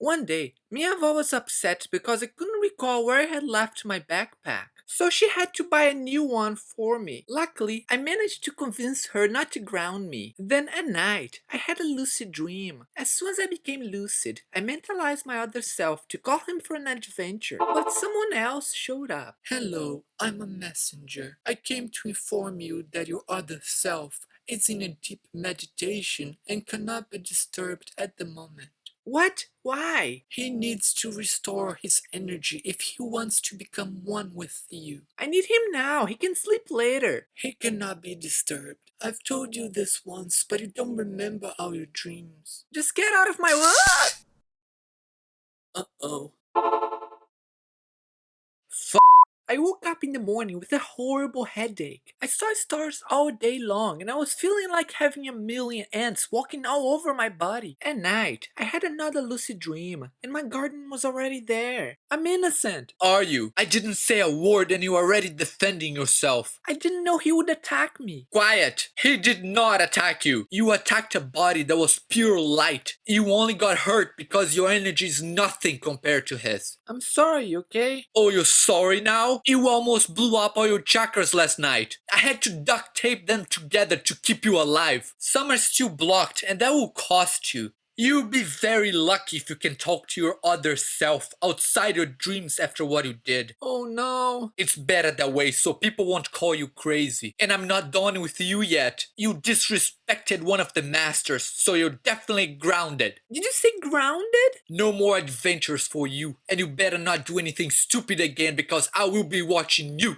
One day, Miavo was upset because I couldn't recall where I had left my backpack. So she had to buy a new one for me. Luckily, I managed to convince her not to ground me. Then at night, I had a lucid dream. As soon as I became lucid, I mentalized my other self to call him for an adventure. But someone else showed up. Hello, I'm a messenger. I came to inform you that your other self is in a deep meditation and cannot be disturbed at the moment. What? Why? He needs to restore his energy if he wants to become one with you. I need him now. He can sleep later. He cannot be disturbed. I've told you this once, but you don't remember all your dreams. Just get out of my way. Uh-oh. I woke up in the morning with a horrible headache. I saw stars all day long and I was feeling like having a million ants walking all over my body. At night, I had another lucid dream and my garden was already there. I'm innocent. Are you? I didn't say a word and you're already defending yourself. I didn't know he would attack me. Quiet! He did not attack you. You attacked a body that was pure light. You only got hurt because your energy is nothing compared to his. I'm sorry, okay? Oh, you're sorry now? You almost blew up all your chakras last night. I had to duct tape them together to keep you alive. Some are still blocked and that will cost you. You'll be very lucky if you can talk to your other self outside your dreams after what you did. Oh no. It's better that way so people won't call you crazy. And I'm not done with you yet. You disrespected one of the masters, so you're definitely grounded. Did you say grounded? No more adventures for you. And you better not do anything stupid again because I will be watching you.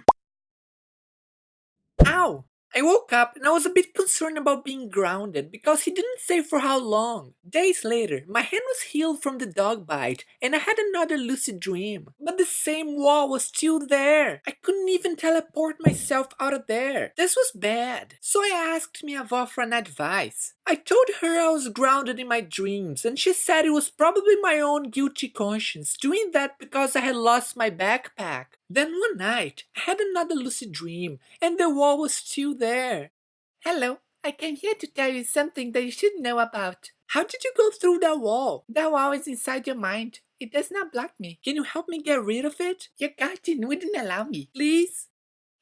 Ow! I woke up and I was a bit concerned about being grounded because he didn't say for how long. Days later, my hand was healed from the dog bite and I had another lucid dream. But the same wall was still there. I couldn't even teleport myself out of there. This was bad. So I asked Miavo for an advice. I told her I was grounded in my dreams and she said it was probably my own guilty conscience doing that because I had lost my backpack. Then one night, I had another lucid dream, and the wall was still there. Hello, I came here to tell you something that you should know about. How did you go through that wall? That wall is inside your mind. It does not block me. Can you help me get rid of it? Your guardian wouldn't allow me. Please?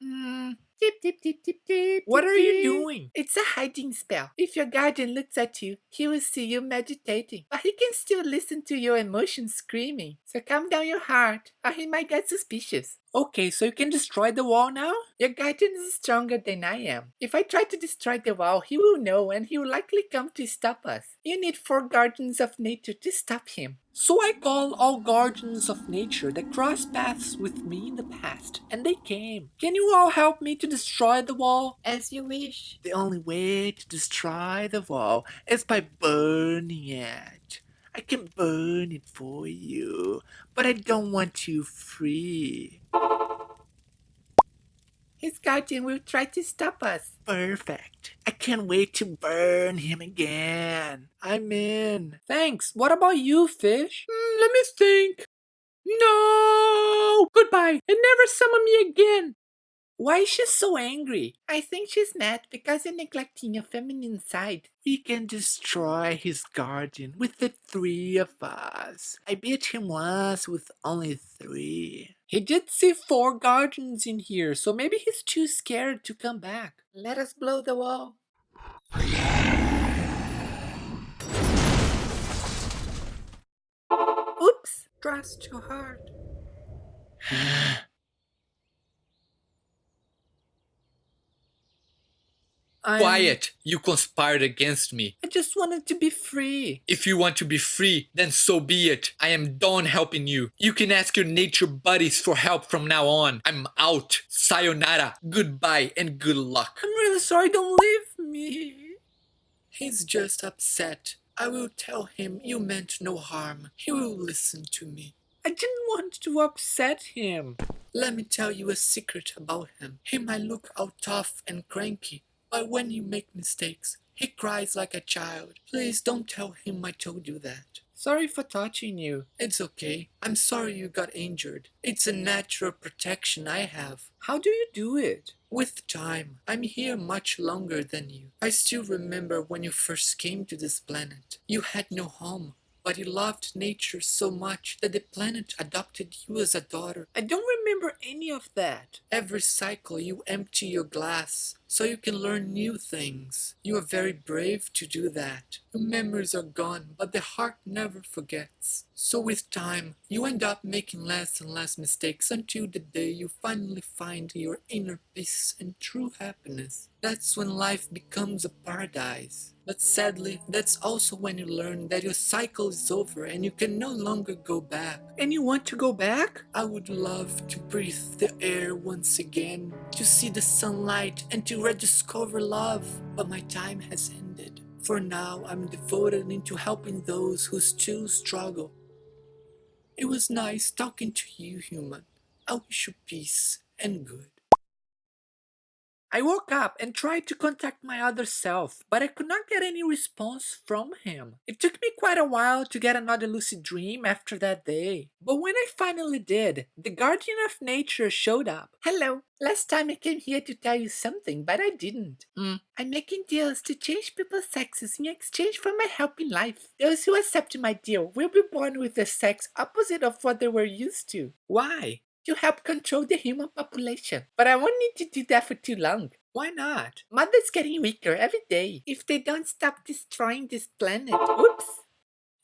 Hmm. Tip, tip, tip, tip, tip. What are you doing? It's a hiding spell. If your guardian looks at you, he will see you meditating. But he can still listen to your emotions screaming. So calm down your heart, or he might get suspicious. Okay, so you can destroy the wall now? Your guardian is stronger than I am. If I try to destroy the wall, he will know and he will likely come to stop us. You need four guardians of nature to stop him. So I call all guardians of nature that crossed paths with me in the past, and they came. Can you all help me to destroy the wall? As you wish. The only way to destroy the wall is by burning it. I can burn it for you, but I don't want you free. His guardian will try to stop us. Perfect. I can't wait to burn him again. I'm in. Thanks. What about you, fish? Mm, let me think. No! Goodbye, and never summon me again. Why is she so angry? I think she's mad because you're neglecting your feminine side. We can destroy his guardian with the three of us. I beat him once with only three. He did see four guardians in here, so maybe he's too scared to come back. Let us blow the wall. Oops, trust too hard. I'm- Quiet! You conspired against me. I just wanted to be free. If you want to be free, then so be it. I am done helping you. You can ask your nature buddies for help from now on. I'm out. Sayonara. Goodbye and good luck. I'm really sorry, don't leave me. He's just upset. I will tell him you meant no harm. He will listen to me. I didn't want to upset him. Let me tell you a secret about him. He might look all tough and cranky, but when you make mistakes, he cries like a child. Please don't tell him I told you that. Sorry for touching you. It's okay. I'm sorry you got injured. It's a natural protection I have. How do you do it? With time, I'm here much longer than you. I still remember when you first came to this planet. You had no home. but you loved nature so much that the planet adopted you as a daughter. I don't remember any of that. Every cycle you empty your glass so you can learn new things. You are very brave to do that. Your memories are gone, but the heart never forgets. So with time, you end up making less and less mistakes until the day you finally find your inner peace and true happiness. That's when life becomes a paradise. But sadly, that's also when you learn that your cycle is over and you can no longer go back. And you want to go back? I would love to breathe the air once again, to see the sunlight and to rediscover love, but my time has ended. For now, I'm devoted into helping those who still struggle. It was nice talking to you, human. I wish you peace and good. I woke up and tried to contact my other self, but I could not get any response from him. It took me quite a while to get another lucid dream after that day. But when I finally did, the guardian of nature showed up. Hello, last time I came here to tell you something, but I didn't. Mm. I'm making deals to change people's sexes in exchange for my help in life. Those who accept my deal will be born with a sex opposite of what they were used to. Why? To help control the human population. But I won't need to do that for too long. Why not? Mother's getting weaker every day if they don't stop destroying this planet. Oops!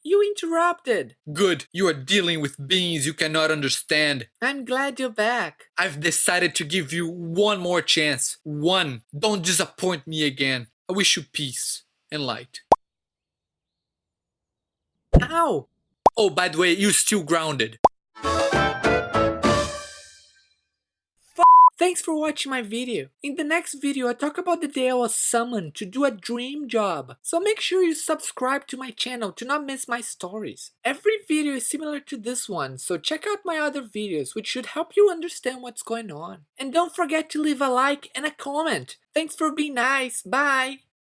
You interrupted. Good, you are dealing with beings you cannot understand. I'm glad you're back. I've decided to give you one more chance. One. Don't disappoint me again. I wish you peace and light. Ow! Oh, by the way, you're still grounded. Thanks for watching my video. In the next video I talk about the day I was summoned to do a dream job. So make sure you subscribe to my channel to not miss my stories. Every video is similar to this one, so check out my other videos which should help you understand what's going on. And don't forget to leave a like and a comment. Thanks for being nice. Bye!